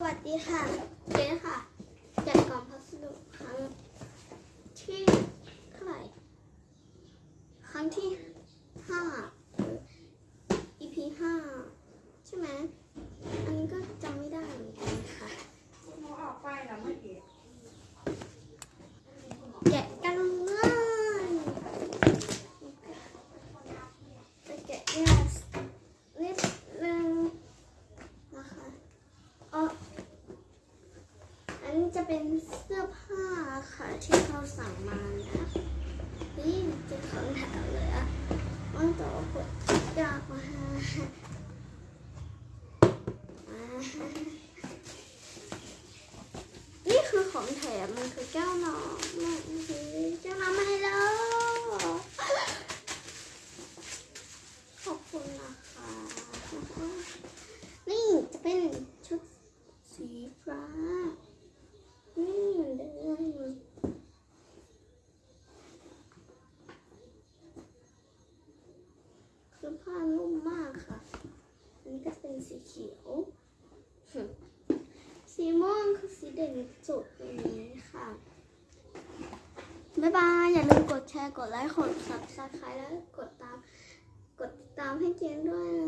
สวัสดีค่ะเจ๊ค่ะแจกกล่องพัสดุครั้งที่เท่าไหร่ครั้งที่ห้าหรือ EP ห้าใช่ไหมอันนี้ก็จำไม่ได้เหมือนกันค่ะเขาออกไปแล้วไม่เห็นแกะกันเลยจะแกะยากนิดนึงนะคะเอออั นี้จะเป็นเสื้อผ้าค่ะที่เขาสั่งมานะนี่จะของแถวเลยอะมันต่อกดยากมานี่คือของแถมมันคือแก้วน้ำมันคือแก้วน้ำมาให้แล้ว ขอบคุณนะคะ นี่จะเป็นชุดสีฟ้า นี่เหมือนเดิม คือผ้านุ่มมากค่ะ อันนี้ก็เป็นสีเขียว สีม่วงคือสีเด่นสุดตรงนี้ค่ะ บ๊ายบาย อย่าลืมกดแชร์ กดไลค์ กด subscribe แล้วกดตาม กดติดตามให้เจนด้วยนะ